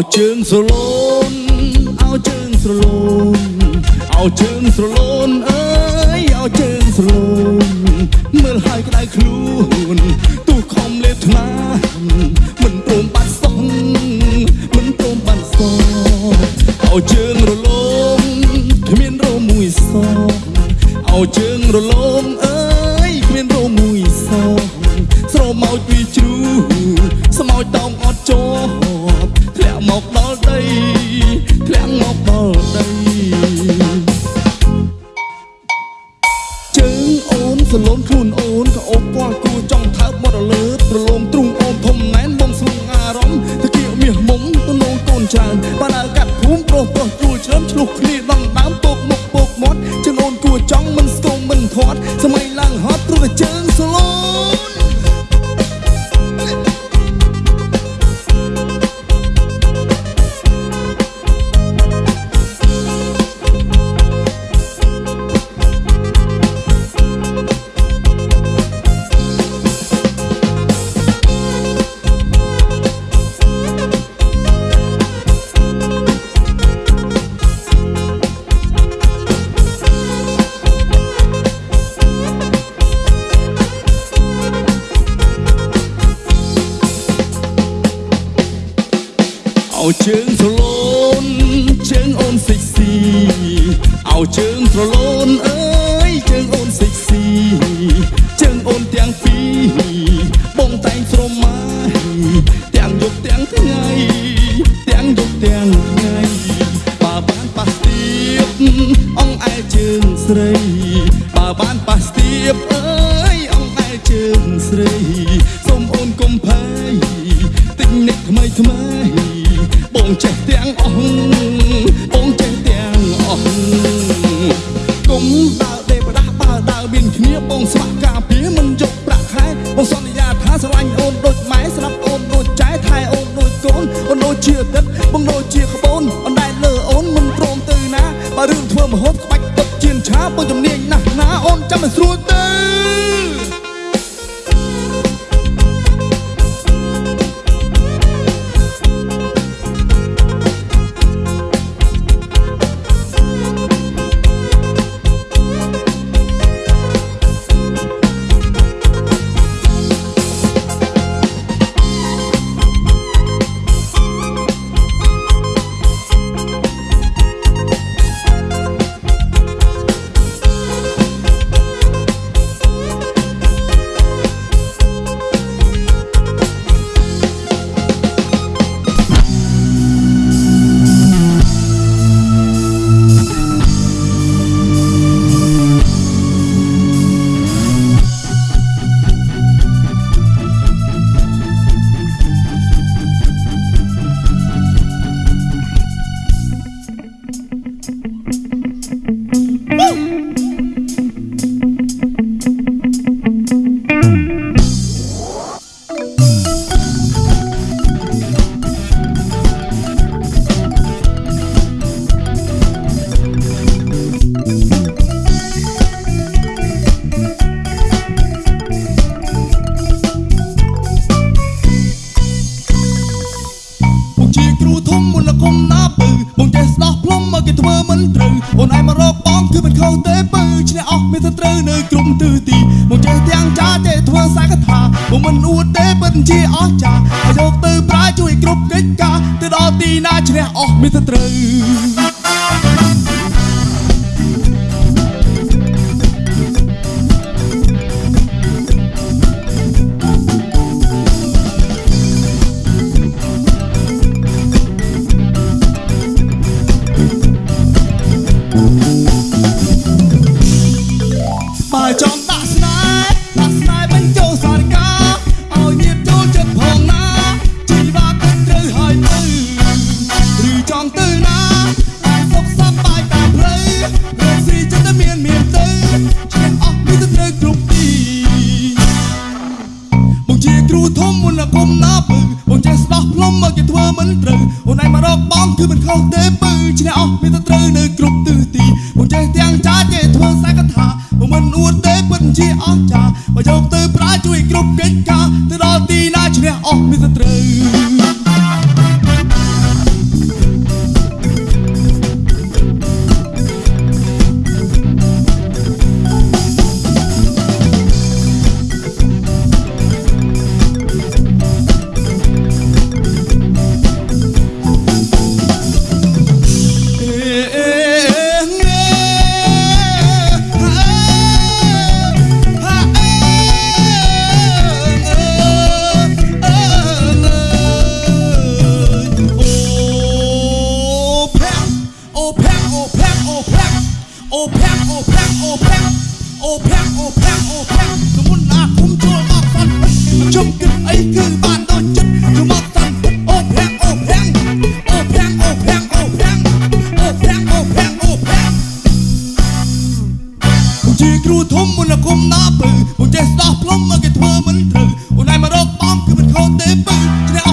អោជើងស្រលូនអោជើងស្រលូនអោជើងស្រលូនអើយអោជើងស្រលូនមើលហើយក្តៅខ្លួនទូខំលេបថ្នាមិនព្រមបាត់សងមិនព្រមបាត់សងអោជើង ឡើងហត់ព្រោះតែជើងសលូ ជើងស្រលូនជើងអូនសិចស៊ីអោជើងស្រលូនអើយជើងអូនសិចស៊ីជើងអូនទាំងពីរបងតែងស្រមៃទាំងយប់ទាំងថ្ងៃទាំងយប់ទាំងថ្ងៃបើបានប៉ះទៀបអងឯជើងស្រីបើបានប៉ះទៀបអើយអងឯជើងស្រីសូមអូនកុំភ័យទិញនិចថ្មីថ្មី បងចេះទាំងអស់បងចេះទាំងអស់គុំដើរដេបដាស់បើដើរមានគ្នាបងស្វាក់ការពារមិនយកប្រាក់ខែបងសន្យាថាស្រឡាញ់អូនដូចម៉ែស្រាប់អូនដូចចែថែអូនដូចកូនអូនដូចជាអតីតបងដូចជាក្បូនអូនដែលលើអូនមិនព្រមទៅណាបើរឿងធ្វើមហូបក្បាច់ទឹកជៀនឆាបងជំនាញណាស់ណាអូនចាំមិនស្រួលទេ ធ្វើមិនត្រូវអូនឯងមករកបងគឺមិនខុសទេពើឈ្នះអស់មានតែត្រូវនៅក្រុមទិសទីបងចេះទាំងចាចេះធ្វើសាកថាបងមិនអួតទេពិតជាអស្ចារ្យហើយយកទៅប្រើជួយគ្រប់កិច្ចការទៅដល់ទីណាឈ្នះអស់មានតែត្រូវ ធំមុនគុំណាពើបងចេះស្ដោះផ្លុំមកគេធ្វើមិនត្រូវអូនឯងមករកបងគឺមិនខុសទេពើឈ្នះអស់មានតែត្រូវនៅគ្រប់ទិសទីបងចេះទាំងចាចេះធ្វើសាកថាបងមិនអួតទេពិតជាអស្ចារ្យបើយកទៅប្រើជួយគ្រប់កិច្ចការទៅដល់ទីណាឈ្នះអស់មានតែត្រូវ ខ្ញុំគិតអីគឺបានដូចចិត្តខ្ញុំមកតាំងអូប្រាំងអូប្រាំងអូប្រាំងអូប្រាំងអូប្រាំងអូប្រាំងអូប្រាំងអូប្រាំងជាគ្រូធំមុនគុំណាពើអូចេះស្ដោះផ្លុំមកគេធ្វើមិនត្រូវអូនឯងមករកបំគឺមិនខុសទេពើ